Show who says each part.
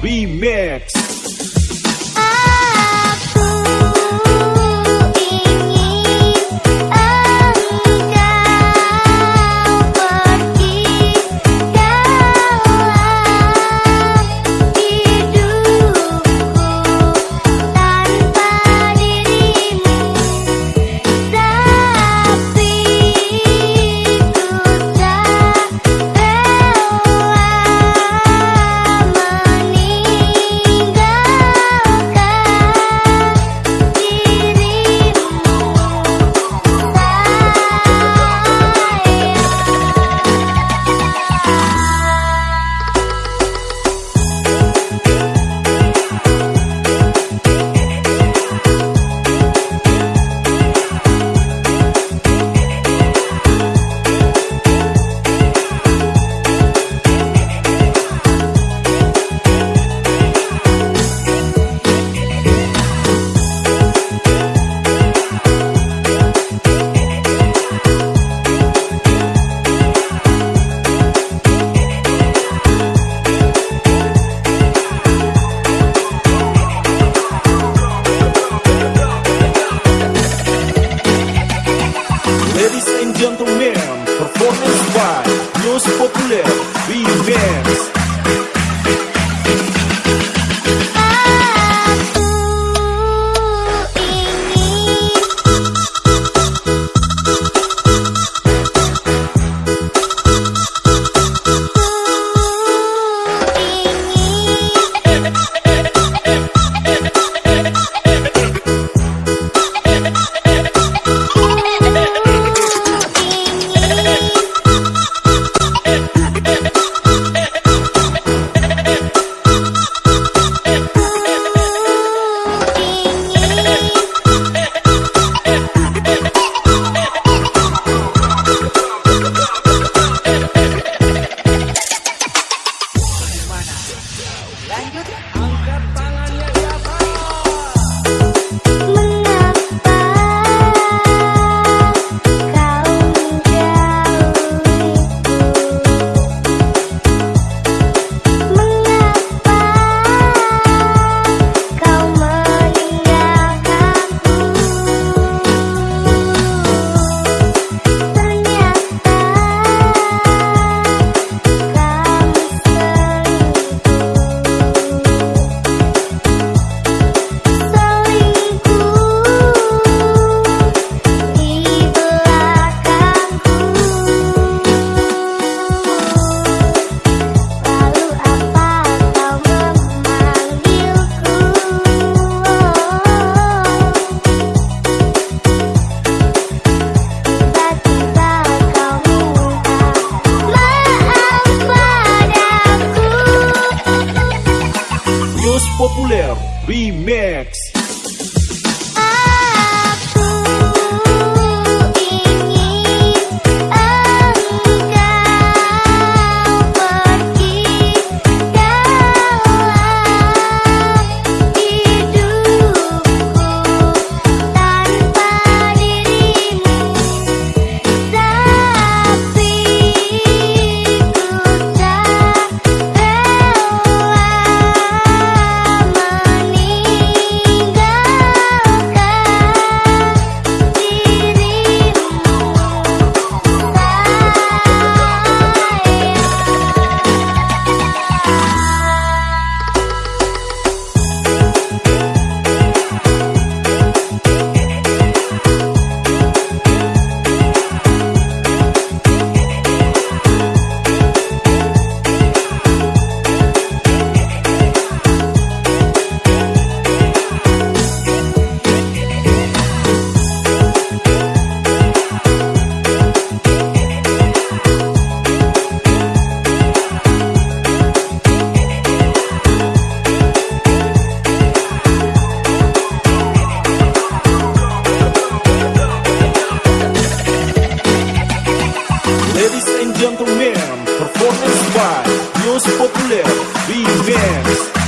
Speaker 1: Remix Populer Remix gentlemen, by Populer Remix